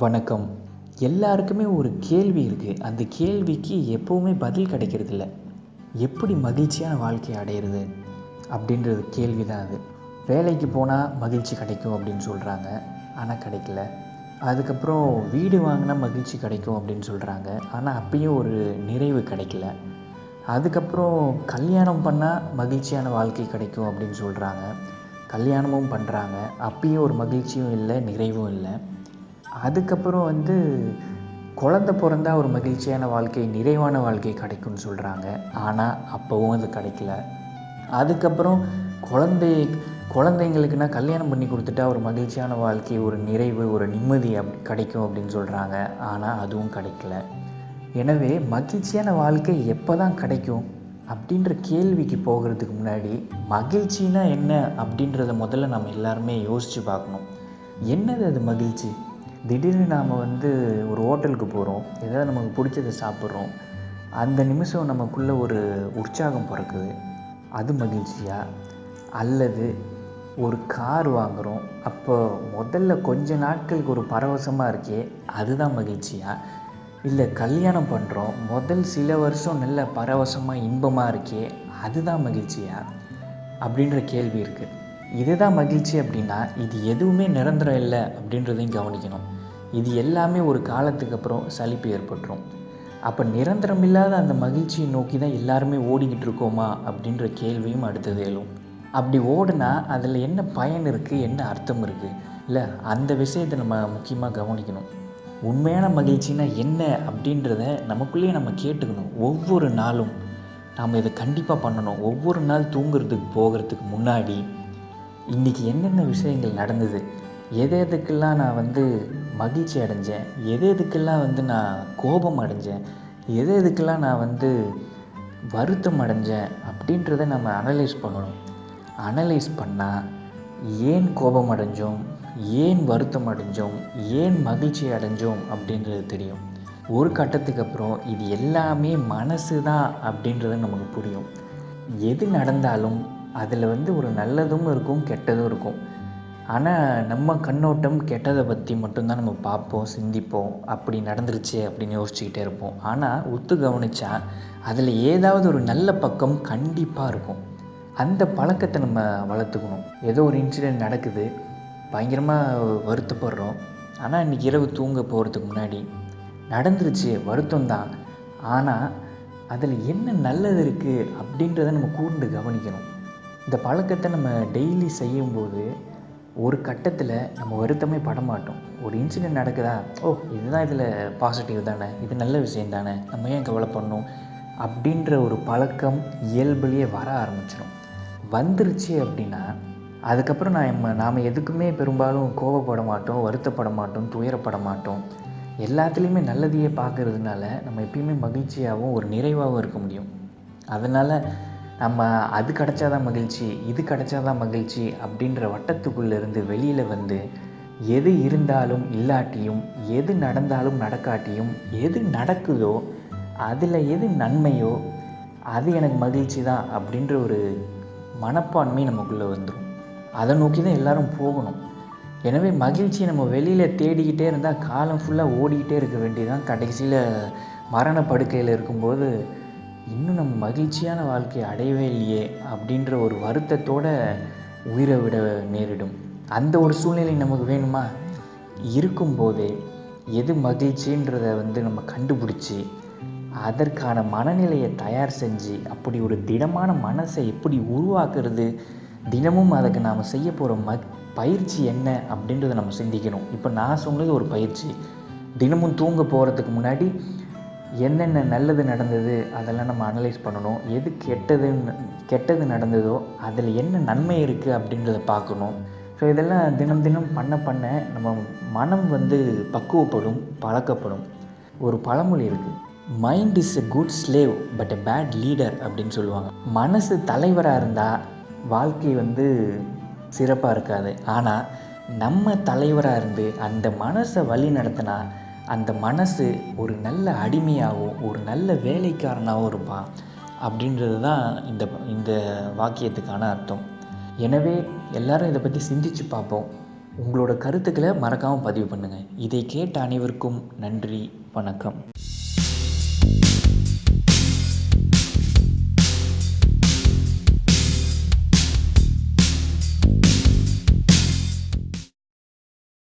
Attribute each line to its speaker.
Speaker 1: வணக்கம். எல்லாருக்குமே ஒரு கேள்வி இருக்குது அந்த கேள்விக்கு எப்போவுமே பதில் கிடைக்கிறதில்ல. எப்படி மகிழ்ச்சியான வாழ்க்கையை அடையிறது? அப்படின்றது கேள்வி தான் அது. வேலைக்கு போனால் மகிழ்ச்சி கிடைக்கும் அப்படின்னு சொல்கிறாங்க ஆனால் கிடைக்கல. அதுக்கப்புறம் வீடு வாங்கினா மகிழ்ச்சி கிடைக்கும் அப்படின்னு சொல்கிறாங்க ஆனால் அப்பயும் ஒரு நிறைவு கிடைக்கல. அதுக்கப்புறம் கல்யாணம் பண்ணால் மகிழ்ச்சியான வாழ்க்கை கிடைக்கும் அப்படின்னு சொல்கிறாங்க கல்யாணமும் பண்ணுறாங்க அப்பயும் ஒரு மகிழ்ச்சியும் இல்லை நிறைவும் இல்லை. அதுக்கப்புறம் வந்து குழந்த பிறந்தா ஒரு மகிழ்ச்சியான வாழ்க்கை நிறைவான வாழ்க்கை கிடைக்கும்னு சொல்கிறாங்க ஆனால் அப்போவும் அது கிடைக்கல. அதுக்கப்புறம் குழந்தை குழந்தைங்களுக்குன்னா கல்யாணம் பண்ணி கொடுத்துட்டா ஒரு மகிழ்ச்சியான வாழ்க்கை ஒரு நிறைவு ஒரு நிம்மதி அப் கிடைக்கும் அப்படின்னு சொல்கிறாங்க ஆனால் அதுவும் கிடைக்கல. எனவே மகிழ்ச்சியான வாழ்க்கை எப்போ தான் கிடைக்கும் அப்படின்ற கேள்விக்கு போகிறதுக்கு முன்னாடி மகிழ்ச்சினா என்ன அப்படின்றத முதல்ல நம்ம எல்லாருமே யோசித்து பார்க்கணும். என்னது அது மகிழ்ச்சி? திடீர்னு நாம் வந்து ஒரு ஹோட்டலுக்கு போகிறோம் ஏதாவது நமக்கு பிடிச்சதை சாப்பிட்றோம். அந்த நிமிஷம் நமக்குள்ளே ஒரு உற்சாகம் பிறக்குது. அது மகிழ்ச்சியாக அல்லது ஒரு கார் வாங்குகிறோம் அப்போ முதல்ல கொஞ்ச நாட்களுக்கு ஒரு பரவசமாக இருக்கே அதுதான் மகிழ்ச்சியா? இல்லை கல்யாணம் பண்ணுறோம் முதல் சில வருஷம் நல்ல பரவசமாக இன்பமாக இருக்கே அதுதான் மகிழ்ச்சியா? அப்படின்ற கேள்வி இருக்குது இதுதான் மகிழ்ச்சி அப்படின்னா இது எதுவுமே நிரந்தரம் இல்லை அப்படின்றதையும் கவனிக்கணும். இது எல்லாமே ஒரு காலத்துக்கு அப்புறம் சலிப்பு ஏற்பட்டுரும். அப்போ நிரந்தரம் இல்லாத அந்த மகிழ்ச்சியை நோக்கி தான் எல்லாருமே ஓடிக்கிட்டு இருக்கோமா அப்படின்ற கேள்வியும் அடுத்தது எழும். அப்படி ஓடுனா அதில் என்ன பயன் இருக்குது என்ன அர்த்தம் இருக்குது இல்லை அந்த விஷயத்தை நம்ம முக்கியமாக கவனிக்கணும். உண்மையான மகிழ்ச்சினா என்ன அப்படின்றத நமக்குள்ளேயே நம்ம கேட்டுக்கணும். ஒவ்வொரு நாளும் நாம் இதை கண்டிப்பாக பண்ணணும். ஒவ்வொரு நாள் தூங்குறதுக்கு போகிறதுக்கு முன்னாடி இன்றைக்கி என்னென்ன விஷயங்கள் நடந்தது? எது எதுக்கெல்லாம் நான் வந்து மகிழ்ச்சி அடைஞ்சேன்? எது எதுக்கெல்லாம் வந்து நான் கோபம் அடைஞ்சேன்? எது எதுக்கெல்லாம் நான் வந்து வருத்தம் அடைஞ்சேன்? அப்படின்றத நம்ம அனலைஸ் பண்ணணும். அனலைஸ் பண்ணால் ஏன் கோபம் அடைஞ்சோம்? ஏன் வருத்தம் அடைஞ்சோம்? ஏன் மகிழ்ச்சி அடைஞ்சோம்? அப்படின்றது தெரியும். ஒரு கட்டத்துக்கு அப்புறம் இது எல்லாமே மனசு தான் அப்படின்றது நமக்கு புரியும். எது நடந்தாலும் அதில் வந்து ஒரு நல்லதும் இருக்கும் கெட்டதும் இருக்கும். ஆனால் நம்ம கண்ணோட்டம் கெட்டதை பற்றி மட்டும்தான் நம்ம பார்ப்போம் சிந்திப்போம் அப்படி நடந்துருச்சு அப்படின்னு யோசிச்சுக்கிட்டே இருப்போம். ஆனால் ஒத்து கவனித்தா அதில் ஏதாவது ஒரு நல்ல பக்கம் கண்டிப்பாக இருக்கும். அந்த பழக்கத்தை நம்ம வளர்த்துக்கணும். ஏதோ ஒரு இன்சிடெண்ட் நடக்குது பயங்கரமாக வருத்தப்படுறோம். ஆனால் இன்றைக்கி இரவு தூங்க போகிறதுக்கு முன்னாடி நடந்துருச்சு வருத்தம் தான். ஆனால் அதில் என்ன நல்லது இருக்குது அப்படின்றத நம்ம கூர்ந்து கவனிக்கணும். இந்த பழக்கத்தை நம்ம டெய்லி செய்யும்போது ஒரு கட்டத்தில் நம்ம வருத்தமே பட மாட்டோம் ஒரு இன்சிடெண்ட் நடக்குதா? ஓ இதுதான் இதில் பாசிட்டிவ் தானே? இது நல்ல விஷயம் தானே? நம்ம ஏன் கவலைப்படணும் அப்படின்ற ஒரு பழக்கம் இயல்புலேயே வர ஆரம்பிச்சிடும் வந்துருச்சு அப்படின்னா அதுக்கப்புறம் நம்ம நாம் எதுக்குமே பெரும்பாலும் கோவப்பட மாட்டோம் வருத்தப்பட மாட்டோம் துயரப்பட மாட்டோம் எல்லாத்துலேயுமே நல்லதையே பார்க்கறதுனால நம்ம எப்பயுமே மகிழ்ச்சியாகவும் ஒரு நிறைவாகவும் இருக்க முடியும். அதனால் நம்ம அது கிடச்சாதான் மகிழ்ச்சி இது கிடச்சாதான் மகிழ்ச்சி அப்படின்ற வட்டத்துக்குள்ளேருந்து வெளியில் வந்து எது இருந்தாலும் இல்லாட்டியும் எது நடந்தாலும் நடக்காட்டியும் எது நடக்குதோ அதில் எது நன்மையோ அது எனக்கு மகிழ்ச்சி தான் அப்படின்ற ஒரு மனப்பான்மை நமக்குள்ளே வந்துடும் அதை நோக்கி தான் எல்லோரும் போகணும். எனவே மகிழ்ச்சியை நம்ம வெளியில் தேடிக்கிட்டே இருந்தால் காலம் ஃபுல்லாக ஓடிக்கிட்டே இருக்க வேண்டியதான் கடைசியில் மரண படுக்கையில் இருக்கும்போது இன்னும் நம்ம மகிழ்ச்சியான வாழ்க்கையை அடையவே இல்லையே அப்படின்ற ஒரு வருத்தத்தோடு உயிரை விட நேரிடும். அந்த ஒரு சூழ்நிலை நமக்கு வேணுமா? இருக்கும்போதே எது மகிழ்ச்சின்றத வந்து நம்ம கண்டுபிடிச்சி அதற்கான மனநிலையை தயார் செஞ்சு அப்படி ஒரு திடமான மனசை எப்படி உருவாக்குறது? தினமும் அதுக்கு நாம் செய்ய போகிற ம பயிற்சி என்ன அப்படின்றத நம்ம சிந்திக்கணும். இப்போ நான் சொன்னது ஒரு பயிற்சி. தினமும் தூங்க போகிறதுக்கு முன்னாடி என்னென்ன நல்லது நடந்தது அதெல்லாம் நம்ம அனலைஸ் பண்ணணும். எது கெட்டது கெட்டது நடந்ததோ அதில் என்ன நன்மை இருக்குது அப்படின்றத பார்க்கணும். ஸோ இதெல்லாம் தினம் தினம் பண்ண பண்ண நம்ம மனம் வந்து பக்குவப்படும் பழக்கப்படும். ஒரு பழமொழி இருக்குது mind is a good slave but a bad leader அப்படின்னு சொல்லுவாங்க. மனசு தலைவராக இருந்தால் வாழ்க்கை வந்து சிறப்பாக இருக்காது. ஆனால் நம்ம தலைவராக இருந்து அந்த மனசை வழி நடத்தினா அந்த மனசு ஒரு நல்ல அடிமையாகவும் ஒரு நல்ல வேலைக்காரனாகவும் இருப்பான் அப்படின்றது தான் இந்த இந்த வாக்கியத்துக்கான அர்த்தம். எனவே எல்லாரும் இதை பற்றி சிந்திச்சு பார்ப்போம். உங்களோட கருத்துக்களை மறக்காமல் பதிவு பண்ணுங்கள் இதை கேட்ட அனைவருக்கும் நன்றி வணக்கம்.